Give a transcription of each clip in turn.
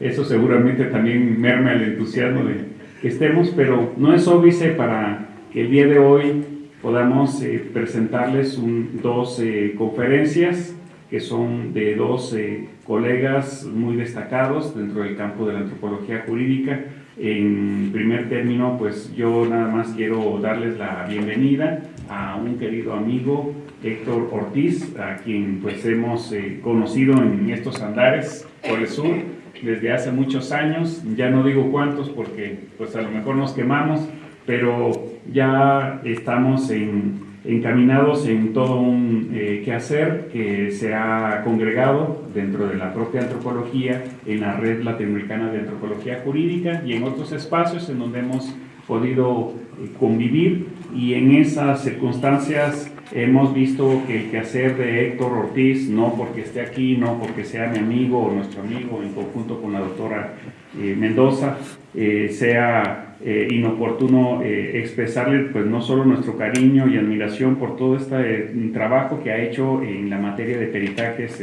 eso seguramente también merma el entusiasmo de que estemos, pero no es óbice para que el día de hoy podamos eh, presentarles dos eh, conferencias que son de dos eh, colegas muy destacados dentro del campo de la antropología jurídica. En primer término, pues yo nada más quiero darles la bienvenida a un querido amigo, Héctor Ortiz, a quien pues hemos conocido en estos andares por el sur desde hace muchos años, ya no digo cuántos porque pues a lo mejor nos quemamos, pero ya estamos encaminados en todo un eh, quehacer que se ha congregado dentro de la propia antropología, en la red latinoamericana de antropología jurídica y en otros espacios en donde hemos podido eh, convivir y en esas circunstancias hemos visto que el quehacer de Héctor Ortiz, no porque esté aquí, no porque sea mi amigo o nuestro amigo en conjunto con la doctora eh, Mendoza, sea eh, inoportuno eh, expresarle pues no solo nuestro cariño y admiración por todo este eh, trabajo que ha hecho en la materia de peritajes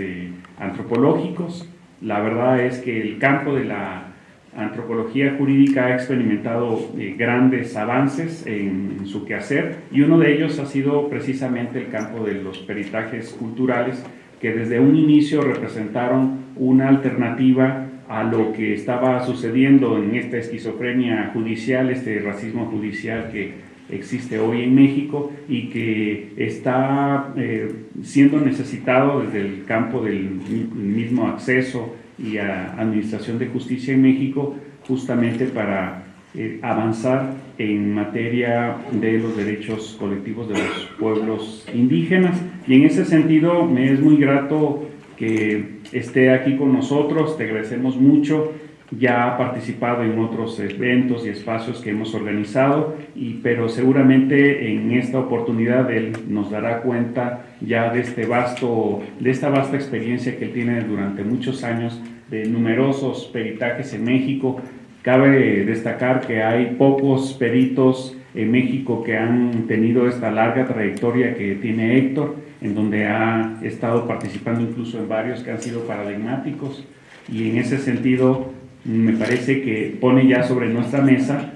antropológicos. La verdad es que el campo de la antropología jurídica ha experimentado grandes avances en, en, su quehacer y uno de ellos ha sido precisamente el campo de los peritajes culturales que desde un inicio representaron una alternativa a lo que estaba sucediendo en esta esquizofrenia judicial, este racismo judicial que existe hoy en México y que está eh, siendo necesitado desde el campo del mismo acceso y administración de justicia en México justamente para eh, avanzar en materia de los derechos colectivos de los pueblos indígenas y en ese sentido me es muy grato que esté aquí con nosotros, te agradecemos mucho. Ya ha participado en otros eventos y espacios que hemos organizado, y, pero seguramente en esta oportunidad él nos dará cuenta ya de, este vasto, de esta vasta experiencia que él tiene durante muchos años de numerosos peritajes en México. Cabe destacar que hay pocos peritos en México que han tenido esta larga trayectoria que tiene Héctor en donde ha estado participando incluso en varios que han sido paradigmáticos y en ese sentido me parece que pone ya sobre nuestra mesa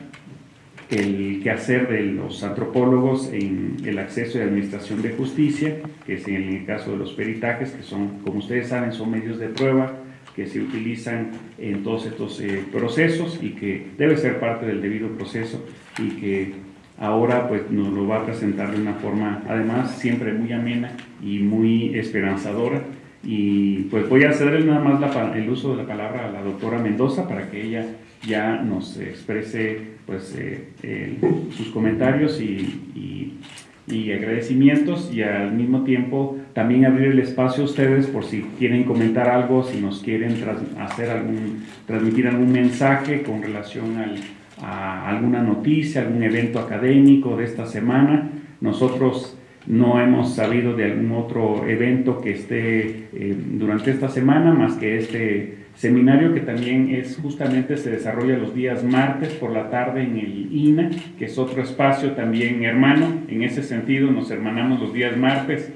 el quehacer de los antropólogos en el acceso y administración de justicia, que es en el caso de los peritajes, que son, como ustedes saben, son medios de prueba que se utilizan en todos estos eh, procesos y que debe ser parte del debido proceso y que ahora pues nos lo va a presentar de una forma además siempre muy amena y muy esperanzadora y pues voy a cederle nada más el uso de la palabra a la doctora Mendoza para que ella ya nos exprese pues eh, sus comentarios y, y, agradecimientos y al mismo tiempo también abrir el espacio a ustedes por si quieren comentar algo, si nos quieren hacer algún, transmitir algún mensaje con relación al, a alguna noticia, algún evento académico de esta semana. Nosotros no hemos sabido de algún otro evento que esté eh, durante esta semana, más que este seminario que también es justamente se desarrolla los días martes por la tarde en el INA, que es otro espacio también hermano. En ese sentido nos hermanamos los días martes,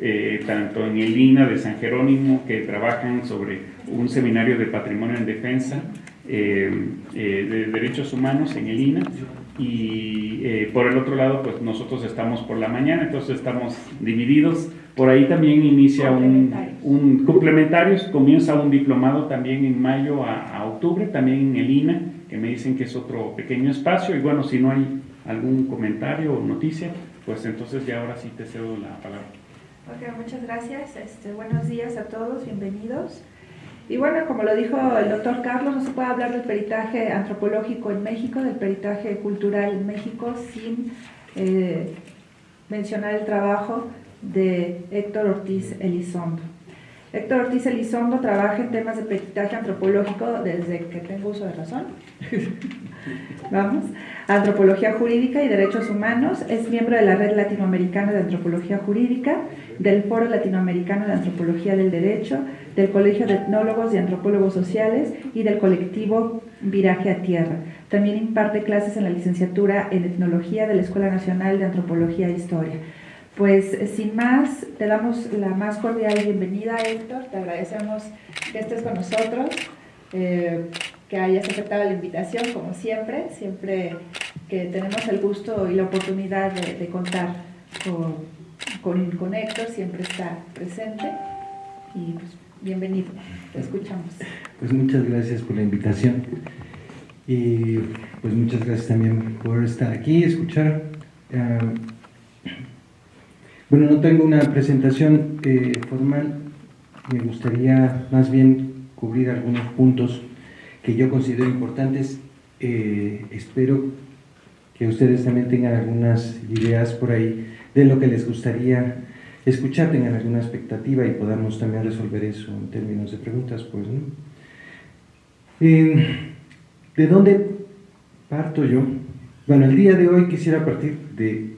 eh, tanto en el INA de San Jerónimo, que trabajan sobre un seminario de patrimonio en defensa, eh, de Derechos Humanos en el INA y eh, por el otro lado pues nosotros estamos por la mañana, entonces estamos divididos. Por ahí también inicia un, un complementarios, comienza un diplomado también en mayo a, octubre, también en el INA, que me dicen que es otro pequeño espacio y bueno, si no hay algún comentario o noticia, pues entonces ya ahora sí te cedo la palabra. Ok, muchas gracias. Este, buenos días a todos, bienvenidos. Y bueno, como lo dijo el doctor Carlos, no se puede hablar del peritaje antropológico en México, del peritaje cultural en México, sin eh, mencionar el trabajo de Héctor Ortiz Elizondo. Héctor Ortiz Elizondo trabaja en temas de peritaje antropológico desde que tengo uso de razón. Vamos. Antropología Jurídica y Derechos Humanos. Es miembro de la Red Latinoamericana de Antropología Jurídica, del Foro Latinoamericano de Antropología del Derecho, del Colegio de Etnólogos y Antropólogos Sociales y del colectivo Viraje a Tierra. También imparte clases en la licenciatura en Etnología de la Escuela Nacional de Antropología e Historia. Pues sin más, te damos la más cordial bienvenida, Héctor. Te agradecemos que estés con nosotros. eh, que hayas aceptado la invitación, como siempre, siempre que tenemos el gusto y la oportunidad de, contar con, con, con, Héctor, siempre está presente y pues, bienvenido, te escuchamos. Pues muchas gracias por la invitación y pues muchas gracias también por estar aquí, escuchar. Ah, bueno, no tengo una presentación eh, formal, me gustaría más bien cubrir algunos puntos que yo considero importantes. Eh, espero que ustedes también tengan algunas ideas por ahí de lo que les gustaría escuchar, tengan alguna expectativa y podamos también resolver eso en términos de preguntas. Pues, ¿De dónde parto yo? Bueno, el día de hoy quisiera partir de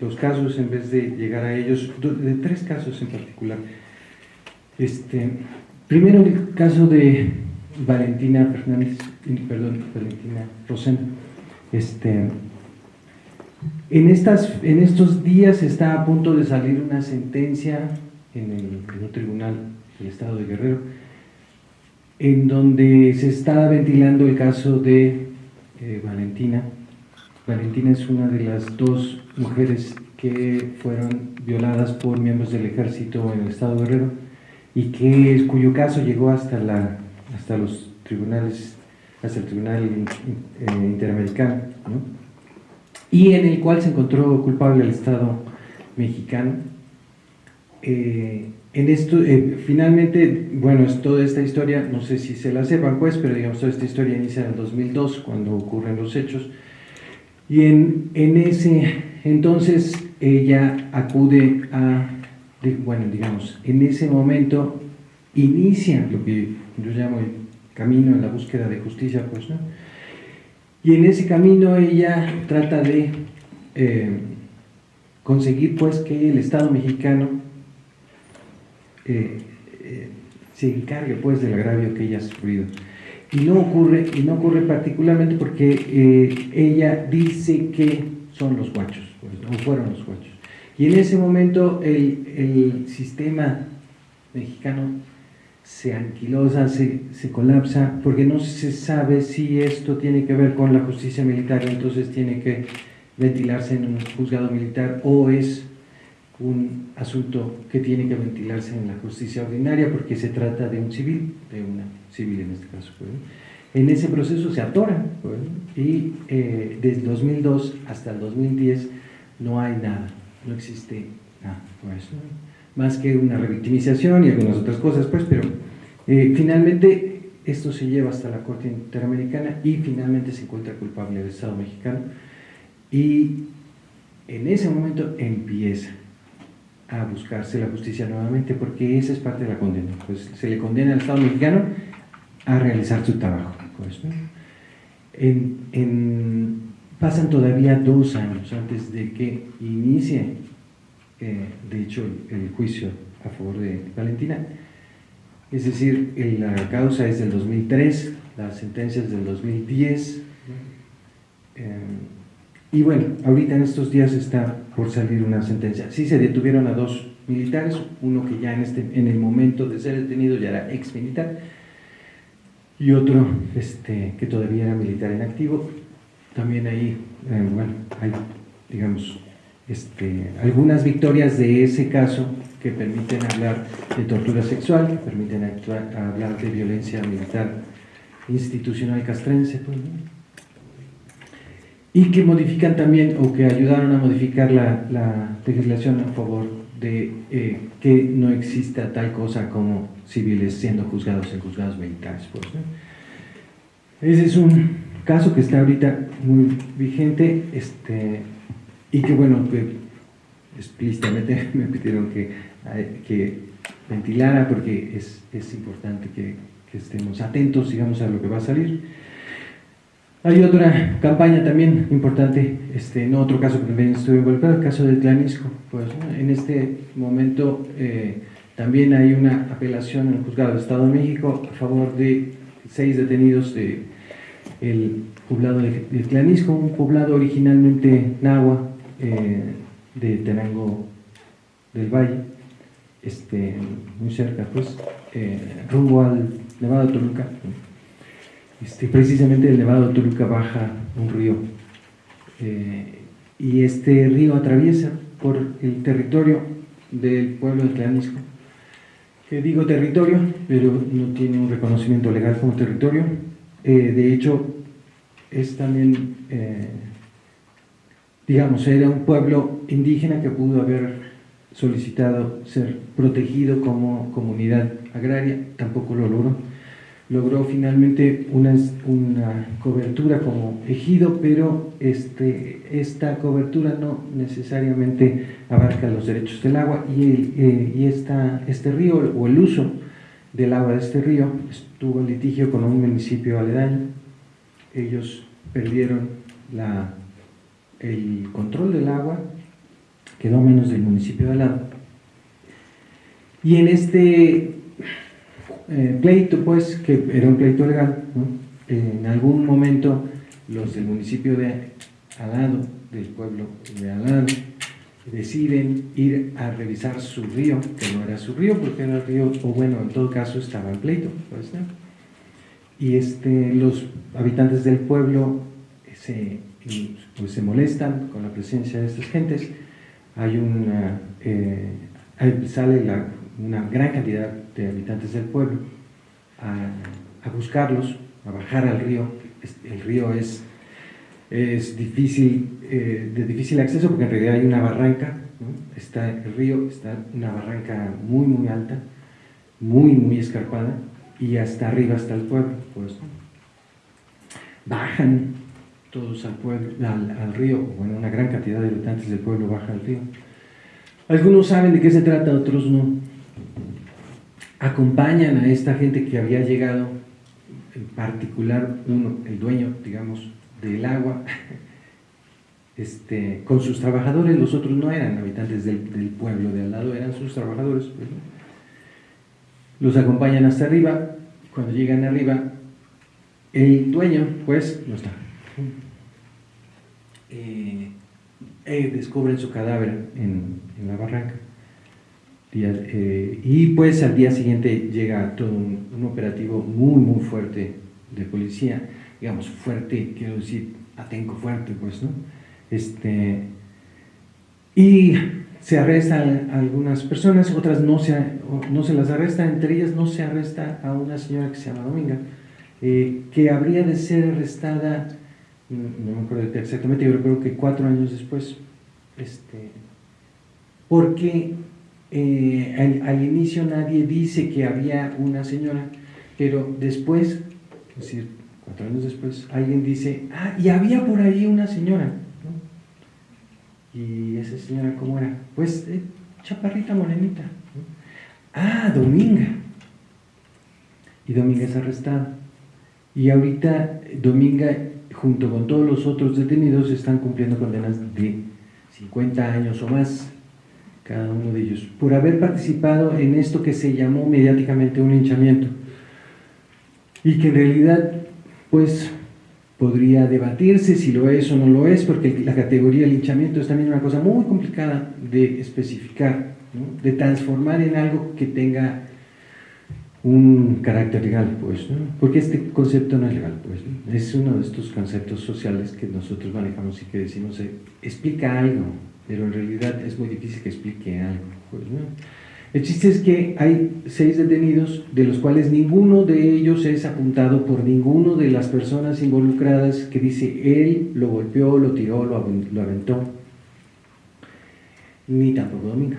los casos en vez de llegar a ellos, de tres casos en particular. Este, primero el caso de Valentina Fernández, perdón, Valentina Rosena. Este, en, estas, en estos días está a punto de salir una sentencia en el, tribunal del Estado de Guerrero, en donde se está ventilando el caso de eh, Valentina. Valentina es una de las dos mujeres que fueron violadas por miembros del ejército en el Estado de Guerrero y que, cuyo caso llegó hasta, la, hasta los tribunales, hasta el Tribunal eh, Interamericano, y en el cual se encontró culpable el Estado mexicano. Eh, en esto, eh, finalmente, bueno, es toda esta historia, no sé si se la sepan pues, pero digamos, toda esta historia inicia en el 2002, cuando ocurren los hechos, y en, en ese entonces ella acude a, bueno, digamos, en ese momento inicia lo que yo llamo el camino en la búsqueda de justicia, pues, ¿no? Y en ese camino ella trata de eh, conseguir, pues, que el Estado mexicano eh, eh, se encargue, pues, del agravio que ella ha sufrido. Y no ocurre, y no ocurre particularmente porque ella dice que son los guachos, pues, o fueron los guachos. Y en ese momento el, el sistema mexicano se anquilosa, se, se, colapsa, porque no se sabe si esto tiene que ver con la justicia militar, entonces tiene que ventilarse en un juzgado militar o es un asunto que tiene que ventilarse en la justicia ordinaria porque se trata de un civil, de una civil en este caso. Pues, en ese proceso se atora pues, y eh, desde 2002 hasta el 2010 no hay nada, no existe nada. Pues, más que una revictimización y algunas otras cosas, pues, pero eh, finalmente esto se lleva hasta la Corte Interamericana y finalmente se encuentra culpable el Estado mexicano y en ese momento empieza a buscarse la justicia nuevamente porque esa es parte de la condena, pues se le condena al Estado mexicano a realizar su trabajo. Pues, pasan todavía dos años antes de que inicie eh, de hecho, el, juicio a favor de Valentina. Es decir, la causa es del 2003, la sentencia es del 2010. Eh, y bueno, ahorita en estos días está por salir una sentencia. Sí se detuvieron a dos militares, uno que ya en, este, en el momento de ser detenido ya era ex militar, y otro este, que todavía era militar en activo. También ahí, eh, bueno, hay, digamos, este, algunas victorias de ese caso que permiten hablar de tortura sexual, que permiten hablar de violencia militar institucional castrense, pues, y que modifican también o que ayudaron a modificar la, legislación a favor de eh, que no exista tal cosa como civiles siendo juzgados en juzgados militares. Pues, Ese es un caso que está ahorita muy vigente, este, y que bueno, que explícitamente me pidieron que, que ventilara porque es, es importante que, estemos atentos, digamos, a lo que va a salir. Hay otra campaña también importante, este, no otro caso que también estuve involucrado, el caso de Tlanisco. Pues en este momento eh, también hay una apelación en el juzgado del Estado de México a favor de seis detenidos de poblado de, de Tlanisco, un poblado originalmente náhuatl, eh, de Tenango del Valle, este, muy cerca, pues, eh, rumbo al Nevado Toluca. este, precisamente del Nevado de Toluca baja un río eh, y este río atraviesa por el territorio del pueblo de Tlanisco, que digo territorio, pero no tiene un reconocimiento legal como territorio. Eh, de hecho, es también, eh, digamos, era un pueblo indígena que pudo haber solicitado ser protegido como comunidad agraria, tampoco lo logró logró finalmente una, una cobertura como ejido, pero este, esta cobertura no necesariamente abarca los derechos del agua y, eh, y esta, este río o el uso del agua de este río estuvo en litigio con un municipio aledaño. Ellos perdieron la, el control del agua, quedó menos del municipio de al lado. Y en este eh, pleito, pues, que era un pleito legal, en algún momento los del municipio de Alado, del pueblo de Alado, deciden ir a revisar su río, que no era su río, porque era el río, o bueno, en todo caso estaba en pleito, pues, y este, los habitantes del pueblo se, pues, se molestan con la presencia de estas gentes, hay una, eh, sale una gran cantidad de habitantes del pueblo a, buscarlos, a bajar al río. El río es, es difícil, eh, de difícil acceso porque en realidad hay una barranca, está el río, está una barranca muy muy alta, muy muy escarpada y hasta arriba está el pueblo. Pues, bajan todos al, pueblo, al, río, bueno, una gran cantidad de habitantes del pueblo baja al río. Algunos saben de qué se trata, otros no acompañan a esta gente que había llegado, en particular uno, el dueño, digamos, del agua, este, con sus trabajadores, los otros no eran habitantes del, pueblo de al lado, eran sus trabajadores. Los acompañan hasta arriba, cuando llegan arriba, el dueño, pues, no está. Eh, eh, descubren su cadáver en la barranca. Eh, y pues al día siguiente llega todo un, operativo muy, muy fuerte de policía, digamos, fuerte, quiero decir, atenco fuerte, pues, ¿no? Este, y se arrestan algunas personas, otras no se, no se las arresta, entre ellas no se arresta a una señora que se llama Dominga, eh, que habría de ser arrestada, no me acuerdo exactamente, yo creo que cuatro años después, este, porque eh, al, inicio nadie dice que había una señora, pero después, es decir, cuatro años después, alguien dice, ah, y había por ahí una señora. ¿Y esa señora cómo era? Pues eh, chaparrita morenita. Ah, Dominga. Y Dominga es arrestada. Y ahorita Dominga, junto con todos los otros detenidos, están cumpliendo condenas de 50 años o más cada uno de ellos, por haber participado en esto que se llamó mediáticamente un linchamiento y que en realidad pues podría debatirse si lo es o no lo es, porque la categoría linchamiento es también una cosa muy complicada de especificar, de transformar en algo que tenga un carácter legal, pues, porque este concepto no es legal, pues, es uno de estos conceptos sociales que nosotros manejamos y que decimos, eh, explica algo, pero en realidad es muy difícil que explique algo. Pues, El chiste es que hay seis detenidos, de los cuales ninguno de ellos es apuntado por ninguno de las personas involucradas que dice él lo golpeó, lo tiró, lo, aventó, ni tampoco Dominga.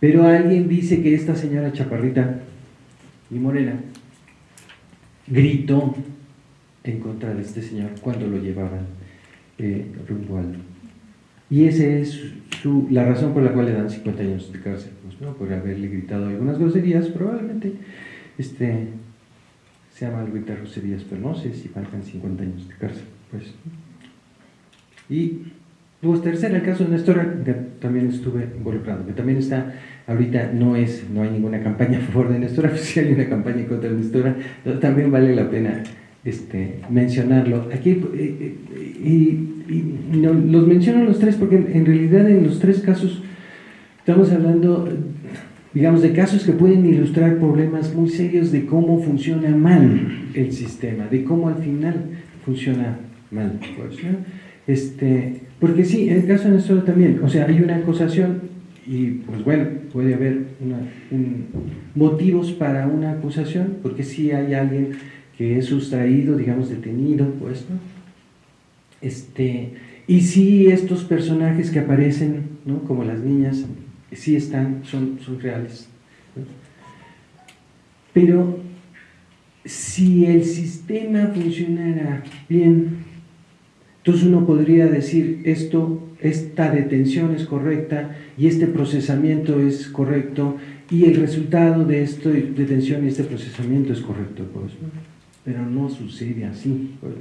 Pero alguien dice que esta señora Chaparrita y Morena gritó en contra de este señor cuando lo llevaban eh, rumbo al y esa es su, la razón por la cual le dan 50 años de cárcel, pues, ¿no? por haberle gritado algunas groserías, probablemente este, sea mal gritar groserías, pero no sé si faltan 50 años de cárcel. Pues. Y pues tercero, el caso de Néstor, también estuve involucrado, que también está, ahorita no es, no hay ninguna campaña a favor de Néstor, si hay una campaña contra Néstor, también vale la pena este, mencionarlo. Aquí, eh, eh, y y los menciono los tres porque en realidad en los tres casos estamos hablando digamos, de casos que pueden ilustrar problemas muy serios de cómo funciona mal el sistema, de cómo al final funciona mal. Pues, este, porque sí, en el caso de Néstor también, o sea, hay una acusación y pues bueno, puede haber motivos para una acusación, porque si hay alguien que es sustraído, digamos, detenido, pues, ¿no? Este, y si estos personajes que aparecen, ¿no? como las niñas, sí están, son, son reales. Pero si el sistema funcionara bien, entonces uno podría decir esto, esta detención es correcta y este procesamiento es correcto y el resultado de esta detención y este procesamiento es correcto. Pues, Pero no sucede así. Pues,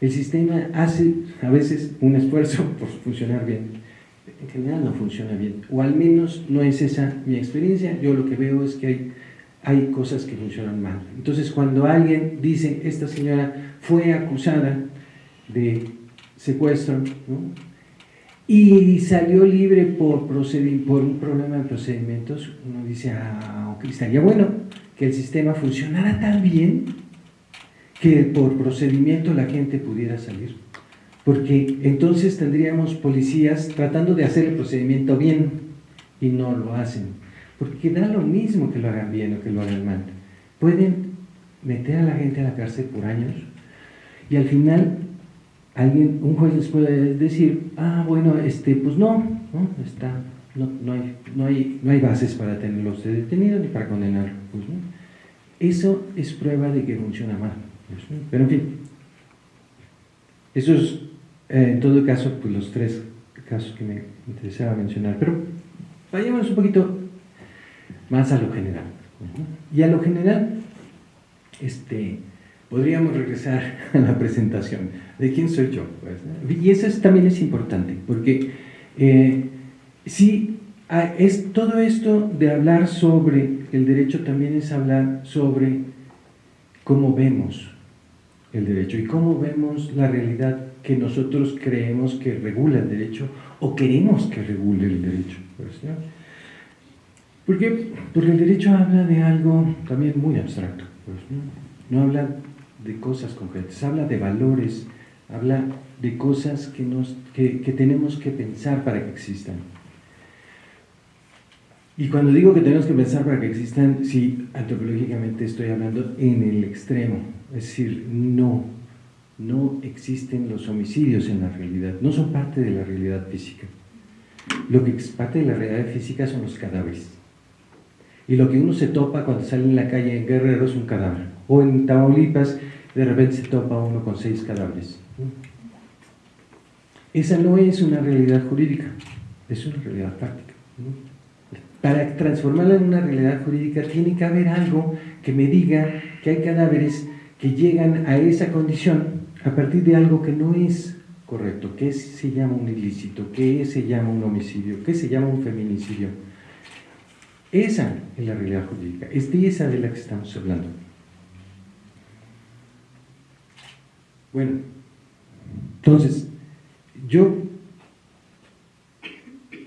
el sistema hace a veces un esfuerzo por funcionar bien. En general no funciona bien, o al menos no es esa mi experiencia. Yo lo que veo es que hay, hay cosas que funcionan mal. Entonces cuando alguien dice, esta señora fue acusada de secuestro, y salió libre por, por un problema de procedimientos, uno dice, ah, estaría bueno que el sistema funcionara tan bien que por procedimiento la gente pudiera salir. Porque entonces tendríamos policías tratando de hacer el procedimiento bien y no lo hacen. Porque da lo mismo que lo hagan bien o que lo hagan mal. Pueden meter a la gente a la cárcel por años y al final alguien, un juez les puede decir, ah, bueno, este, pues no, no, está, no, no, hay, no, hay, no hay bases para tenerlos detenidos ni para condenarlos. Pues, Eso es prueba de que funciona mal. Pues, Pero en fin, esos, eh, en todo caso, pues los tres casos que me interesaba mencionar. Pero vayamos un poquito más a lo general. Y a lo general, este, podríamos regresar a la presentación de quién soy yo. Pues, y eso también es importante, porque eh, ah, es todo esto de hablar sobre el derecho también es hablar sobre cómo vemos el derecho y cómo vemos la realidad que nosotros creemos que regula el derecho o queremos que regule el derecho. Pues, Porque el derecho habla de algo también muy abstracto, pues, no habla de cosas concretas, habla de valores, habla de cosas que, nos, que, que tenemos que pensar para que existan. Y cuando digo que tenemos que pensar para que existan, sí, antropológicamente estoy hablando en el extremo, es decir, no, no existen los homicidios en la realidad, no son parte de la realidad física. Lo que es parte de la realidad física son los cadáveres. Y lo que uno se topa cuando sale en la calle en Guerrero es un cadáver. O en Tamaulipas de repente se topa uno con seis cadáveres. Esa no es una realidad jurídica, es una realidad práctica. Para transformarla en una realidad jurídica tiene que haber algo que me diga que hay cadáveres que llegan a esa condición a partir de algo que no es correcto, que se llama un ilícito, que se llama un homicidio, que se llama un feminicidio. Esa es la realidad jurídica, es de esa de la que estamos hablando. Bueno, entonces, yo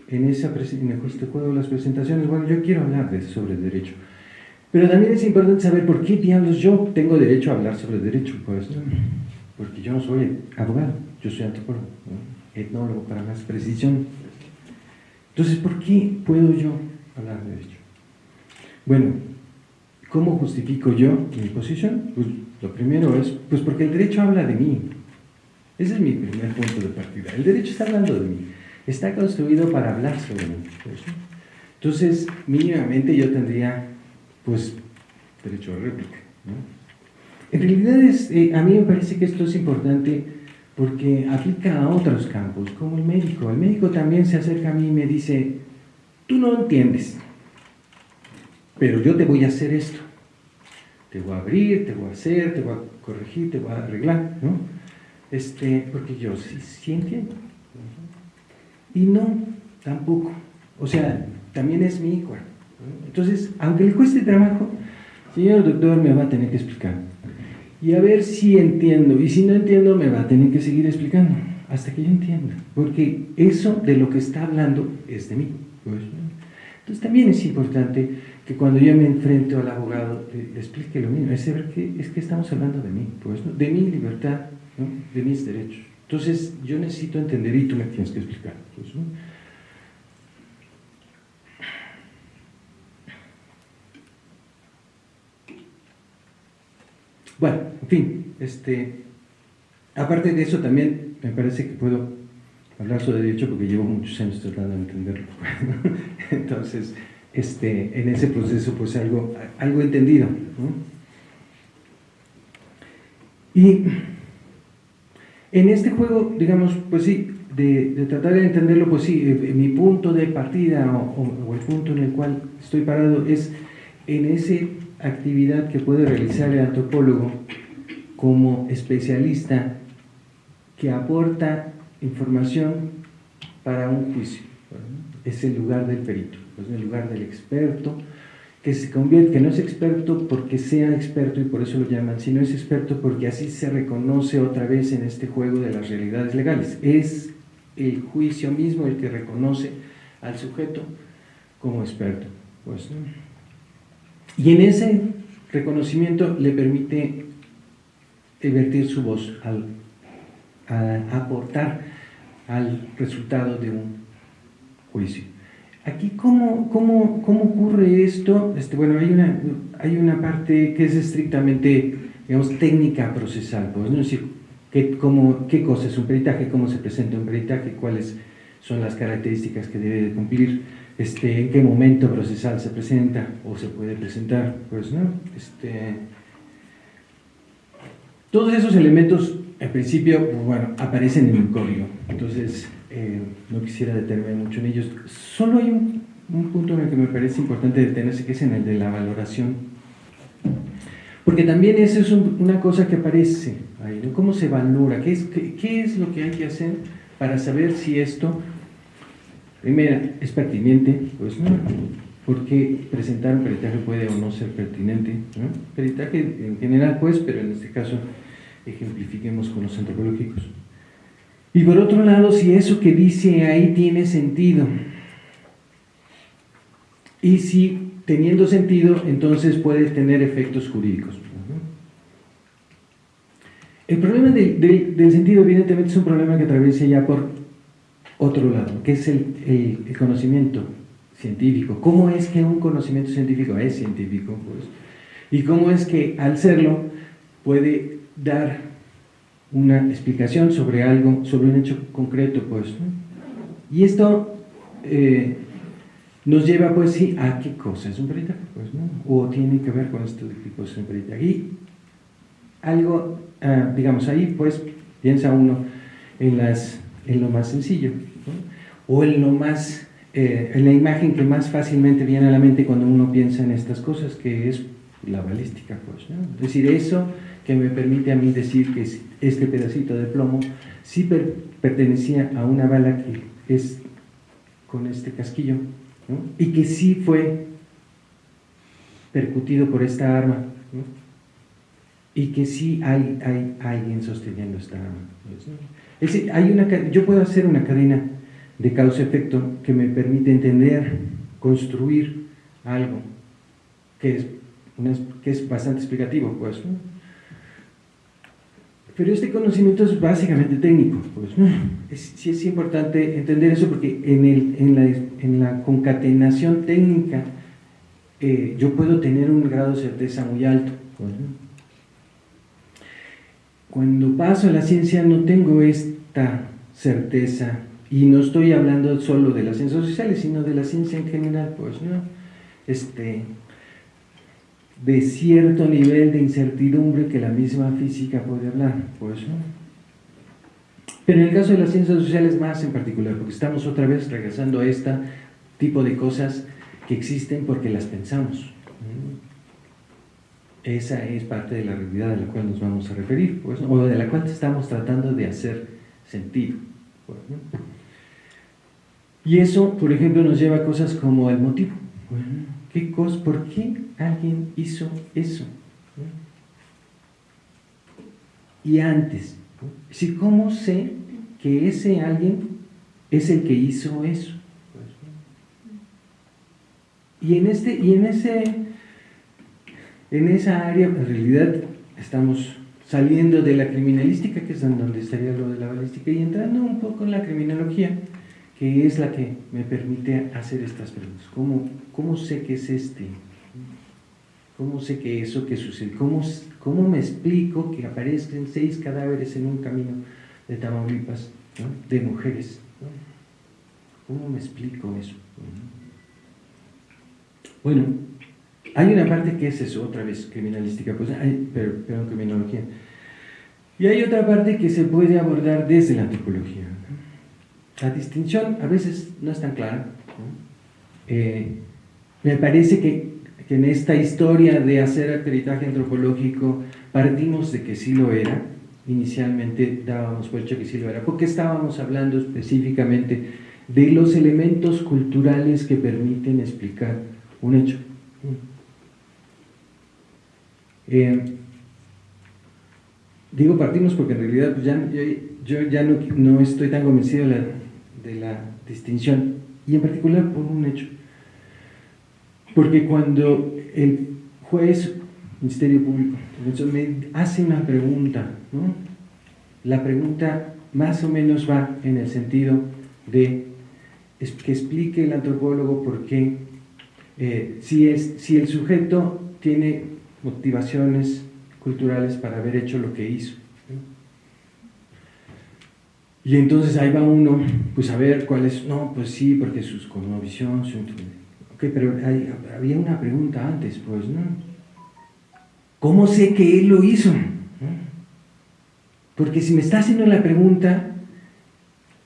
en, esa, en este juego de las presentaciones, bueno, yo quiero hablar de, sobre derecho. Pero también es importante saber por qué diablos yo tengo derecho a hablar sobre derecho. Pues, porque yo no soy abogado, yo soy antropólogo, etnólogo para más precisión. Entonces, ¿por qué puedo yo hablar de derecho? Bueno, ¿cómo justifico yo mi posición? Pues lo primero es, pues porque el derecho habla de mí. Ese es mi primer punto de partida. El derecho está hablando de mí. Está construido para hablar sobre mí. Entonces, mínimamente yo tendría, pues, derecho a réplica. En realidad, es, eh, a mí me parece que esto es importante porque aplica a otros campos, como el médico. El médico también se acerca a mí y me dice, tú no entiendes, pero yo te voy a hacer esto te voy a abrir, te voy a hacer, te voy a corregir, te voy a arreglar, ¿no? Este, porque yo sí, entiendo. Y no, tampoco. O sea, también es mi hijo. Entonces, aunque le cueste trabajo, señor doctor me va a tener que explicar. Y a ver si entiendo. Y si no entiendo, me va a tener que seguir explicando. Hasta que yo entienda. Porque eso de lo que está hablando es de mí. Entonces también es importante que cuando yo me enfrento al abogado le, explique lo mismo, es saber que es que estamos hablando de mí, pues, de mi libertad, de mis derechos. Entonces yo necesito entender y tú me tienes que explicar. Pues, bueno, en fin, este, aparte de eso también me parece que puedo hablar sobre derecho porque llevo muchos años tratando de entenderlo. Entonces, este, en ese proceso, pues algo, algo entendido. Y en este juego, digamos, pues sí, de, tratar de entenderlo, pues sí, eh, mi punto de partida o, el punto en el cual estoy parado es en esa actividad que puede realizar el antropólogo como especialista que aporta información para un juicio. Es el lugar del perito, es el lugar del experto, que se convierte, que no es experto porque sea experto y por eso lo llaman, sino es experto porque así se reconoce otra vez en este juego de las realidades legales. Es el juicio mismo el que reconoce al sujeto como experto. Pues, Y en ese reconocimiento le permite vertir su voz al a aportar al resultado de un juicio. Aquí, ¿cómo, cómo, cómo ocurre esto? Este, bueno, hay una, hay una parte que es estrictamente, digamos, técnica procesal, pues, ¿no? Decir, ¿qué, cómo, qué cosa es un peritaje, cómo se presenta un peritaje, cuáles son las características que debe de cumplir, este, en qué momento procesal se presenta o se puede presentar, pues, ¿no? Este, todos esos elementos en principio, pues, bueno, aparecen en el código, entonces eh, no quisiera detenerme mucho en ellos. Solo hay un, punto en el que me parece importante detenerse, que es en el de la valoración. Porque también eso es una cosa que aparece ahí, ¿no? ¿Cómo se valora? ¿Qué es, qué, es lo que hay que hacer para saber si esto, primera, es pertinente? Pues no, porque presentar un peritaje puede o no ser pertinente. ¿no? Peritaje en general, pues, pero en este caso ejemplifiquemos con los antropológicos. Y por otro lado, si eso que dice ahí tiene sentido, y si teniendo sentido, entonces puede tener efectos jurídicos. El problema del sentido, evidentemente, es un problema que atraviesa ya por otro lado, que es el, el, conocimiento científico. ¿Cómo es que un conocimiento científico es científico? Pues? Y cómo es que al serlo puede dar una explicación sobre algo, sobre un hecho concreto, pues. Y esto eh, nos lleva, pues sí, a qué cosa es un peritaje, pues, ¿no? O tiene que ver con esto de qué cosa es un peritaje. Y algo, ah, digamos, ahí, pues, piensa uno en, las, en lo más sencillo, o en lo más, eh, en la imagen que más fácilmente viene a la mente cuando uno piensa en estas cosas, que es la balística, pues, ¿no? Es decir, eso que me permite a mí decir que este pedacito de plomo sí pertenecía a una bala que es con este casquillo y que sí fue percutido por esta arma y que sí hay, hay alguien sosteniendo esta arma. Es decir, hay una, yo puedo hacer una cadena de causa-efecto que me permite entender, construir algo que es, que es bastante explicativo. Pues, pero este conocimiento es básicamente técnico. Pues, sí es importante entender eso porque en, la, en la, concatenación técnica eh, yo puedo tener un grado de certeza muy alto. Pues, Cuando paso a la ciencia no tengo esta certeza y no estoy hablando solo de las ciencias sociales, sino de la ciencia en general. Pues, ¿no? este, de cierto nivel de incertidumbre que la misma física puede hablar. Pues, Pero en el caso de las ciencias sociales más en particular, porque estamos otra vez regresando a este tipo de cosas que existen porque las pensamos. Esa es parte de la realidad a la cual nos vamos a referir, pues, o de la cual estamos tratando de hacer sentido. Pues, y eso, por ejemplo, nos lleva a cosas como el motivo. ¿Qué cosa, ¿Por qué alguien hizo eso? Y antes, si ¿cómo sé que ese alguien es el que hizo eso? y en, este, y en, ese, en esa área, en realidad, estamos saliendo de la criminalística, que es donde estaría lo de la balística, y entrando un poco en la criminología, que es la que me permite hacer estas preguntas. ¿Cómo, cómo sé que es este? ¿Cómo sé que eso que sucede? ¿Cómo, ¿Cómo me explico que aparezcan seis cadáveres en un camino de Tamaulipas de mujeres? ¿Cómo me explico eso? Bueno, hay una parte que es eso, otra vez, criminalística, pues, hay, perdón, criminología. Y hay otra parte que se puede abordar desde la antropología. La distinción a veces no es tan clara. Eh, me parece que que en esta historia de hacer peritaje antropológico partimos de que sí lo era, inicialmente dábamos por hecho que sí lo era, porque estábamos hablando específicamente de los elementos culturales que permiten explicar un hecho. Eh, digo partimos porque en realidad ya, yo, ya no, no, estoy tan convencido de la, de la distinción, y en particular por un hecho. Porque cuando el juez, Ministerio Público, hace una pregunta, la pregunta más o menos va en el sentido de que explique el antropólogo por qué, eh, si, es, si el sujeto tiene motivaciones culturales para haber hecho lo que hizo. Y entonces ahí va uno, pues a ver cuál es, no, pues sí, porque sus cosmovisión, su Ok, pero había una pregunta antes, pues, ¿no? ¿Cómo sé que él lo hizo? Porque si me está haciendo la pregunta,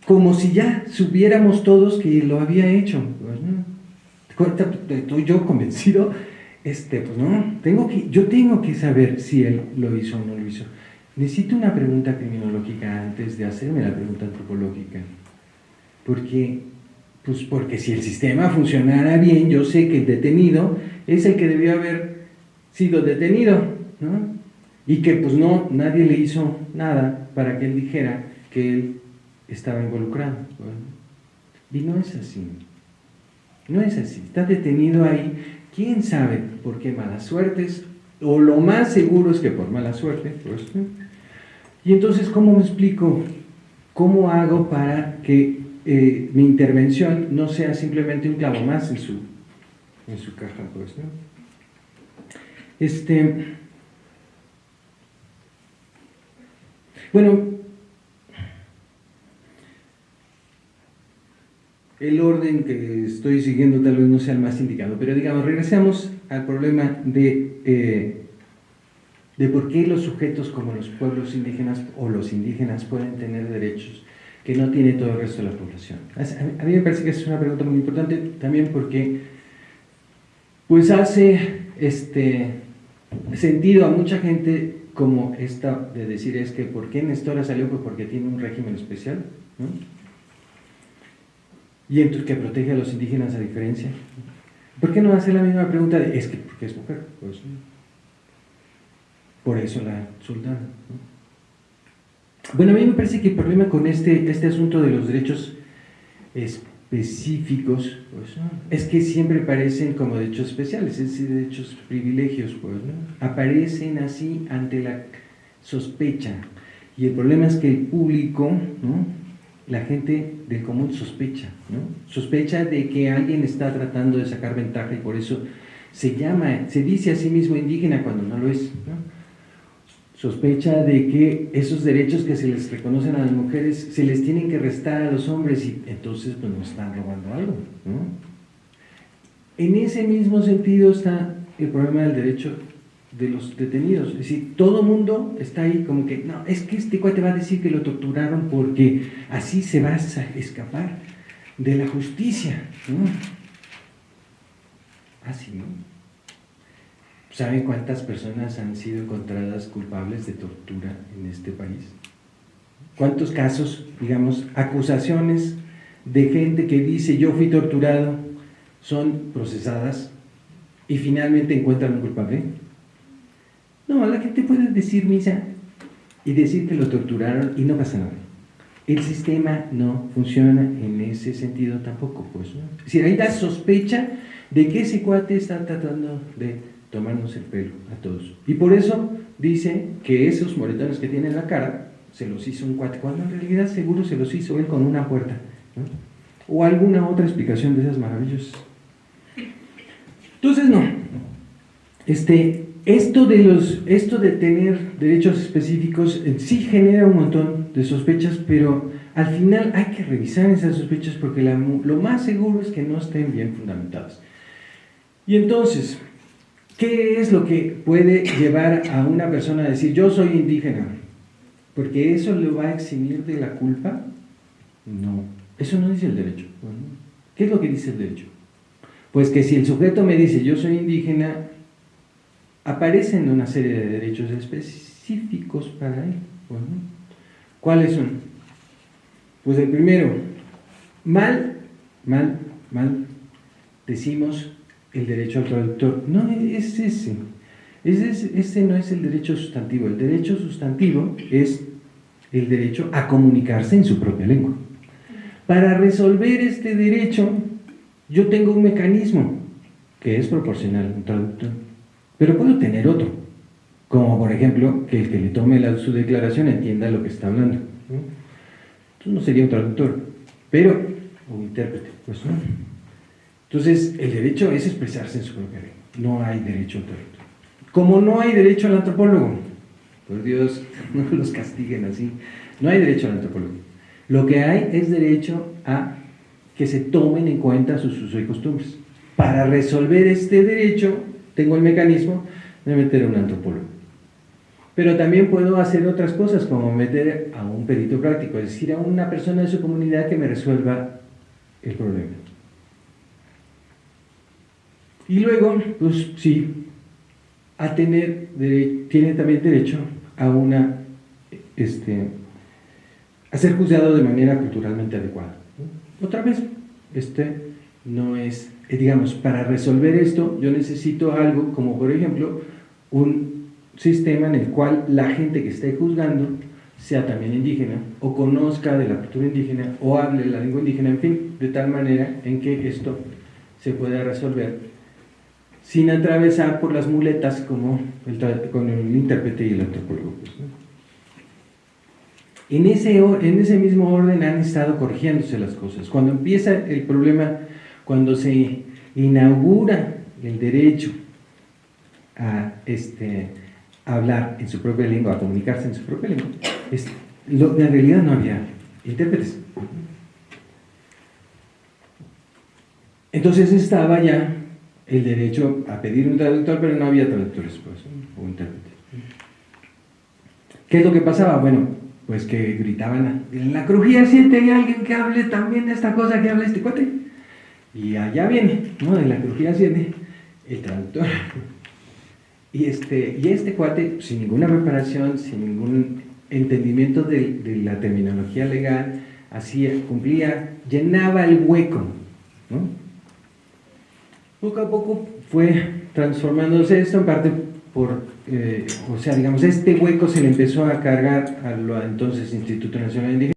como si ya supiéramos todos que lo había hecho, pues, ¿no? Estoy yo convencido, este, pues no, tengo que, yo tengo que saber si él lo hizo o no lo hizo. Necesito una pregunta criminológica antes de hacerme la pregunta antropológica, porque pues porque si el sistema funcionara bien, yo sé que el detenido es el que debió haber sido detenido, ¿no? Y que pues no, nadie le hizo nada para que él dijera que él estaba involucrado. Y no es así. No es así. Está detenido ahí. ¿Quién sabe por qué malas suertes? O lo más seguro es que por mala suerte. Pues, Y entonces, ¿cómo me explico? ¿Cómo hago para que eh, mi intervención no sea simplemente un clavo más en su, en su caja, pues, ¿no? Este, bueno, el orden que estoy siguiendo tal vez no sea el más indicado, pero digamos, regresemos al problema de, eh, de por qué los sujetos como los pueblos indígenas o los indígenas pueden tener derechos que no tiene todo el resto de la población? A mí me parece que es una pregunta muy importante también porque pues hace este sentido a mucha gente como esta de decir es que ¿por qué Nestora salió? Pues porque tiene un régimen especial ¿no? y entonces que protege a los indígenas a diferencia ¿por qué no hace la misma pregunta de es que porque es mujer? Pues, por eso la soldada ¿no? Bueno, a mí me parece que el problema con este, este asunto de los derechos específicos pues, es que siempre parecen como derechos especiales, es decir, derechos privilegios, pues, aparecen así ante la sospecha. Y el problema es que el público, la gente del común sospecha, sospecha de que alguien está tratando de sacar ventaja y por eso se llama, se dice a sí mismo indígena cuando no lo es sospecha de que esos derechos que se les reconocen a las mujeres se les tienen que restar a los hombres y entonces pues nos están robando algo. En ese mismo sentido está el problema del derecho de los detenidos. Es decir, todo mundo está ahí como que, no, es que este cuate va a decir que lo torturaron porque así se va a escapar de la justicia. Así, ¿no? ¿Saben cuántas personas han sido encontradas culpables de tortura en este país? ¿Cuántos casos, digamos, acusaciones de gente que dice yo fui torturado son procesadas y finalmente encuentran un culpable? No, la gente puede decir misa y decir que lo torturaron y no pasa nada. el sistema no funciona en ese sentido tampoco, pues. ¿no? Decir, ahí da sospecha de que ese cuate está tratando de tomarnos el pelo a todos. Y por eso dice que esos moretones que tiene en la cara se los hizo un cuate, cuando en realidad seguro se los hizo él con una puerta. ¿no? O alguna otra explicación de esas maravillosas. Entonces, no. Este, esto, de los, esto de tener derechos específicos eh, sí genera un montón de sospechas, pero al final hay que revisar esas sospechas porque la, lo más seguro es que no estén bien fundamentadas. Y entonces, ¿qué es lo que puede llevar a una persona a decir yo soy indígena? Porque eso le va a eximir de la culpa. No, eso no dice el derecho. ¿Qué es lo que dice el derecho? Pues que si el sujeto me dice yo soy indígena, aparecen una serie de derechos específicos para él. ¿Cuáles son? Pues el primero, mal, mal, mal, decimos el derecho al traductor. No es ese. Ese, no es el derecho sustantivo. El derecho sustantivo es el derecho a comunicarse en su propia lengua. Para resolver este derecho, yo tengo un mecanismo que es proporcional, un traductor. Pero puedo tener otro, como por ejemplo que el que le tome su declaración entienda lo que está hablando. Entonces no sería un traductor, pero un intérprete. Pues, ¿no? Entonces el derecho es expresarse en su propia lengua. No hay derecho al. Como no hay derecho al antropólogo, por Dios, no los castiguen así. No hay derecho al antropólogo. Lo que hay es derecho a que se tomen en cuenta sus usos y costumbres. Para resolver este derecho, tengo el mecanismo de meter a un antropólogo. Pero también puedo hacer otras cosas, como meter a un perito práctico, es decir, a una persona de su comunidad que me resuelva el problema. Y luego, pues sí, a tener, tiene también derecho a una, este, a ser juzgado de manera culturalmente adecuada. Otra vez, este no es, eh, digamos, para resolver esto yo necesito algo como por ejemplo un sistema en el cual la gente que esté juzgando sea también indígena o conozca de la cultura indígena o hable la lengua indígena, en fin, de tal manera en que esto se pueda resolver sin atravesar por las muletas como el, con el intérprete y el antropólogo. En ese, mismo orden han estado corrigiéndose las cosas. Cuando empieza el problema, cuando se inaugura el derecho a, este, hablar en su propia lengua, a comunicarse en su propia lengua, es, en realidad no había intérpretes. Entonces estaba ya el derecho a pedir un traductor, pero no había traductores pues, o intérpretes. ¿Qué es lo que pasaba? Bueno, pues que gritaban, en la crujía 7 hay alguien que hable también de esta cosa que habla este cuate. Y allá viene, ¿no? En la crujía 7, el traductor. Y este, y este cuate, sin ninguna preparación, sin ningún entendimiento de, de la terminología legal, hacía, cumplía, llenaba el hueco, ¿no? Poco a poco fue transformándose esto en parte por, eh, o sea, digamos, este hueco se le empezó a cargar a lo entonces Instituto Nacional Indígena.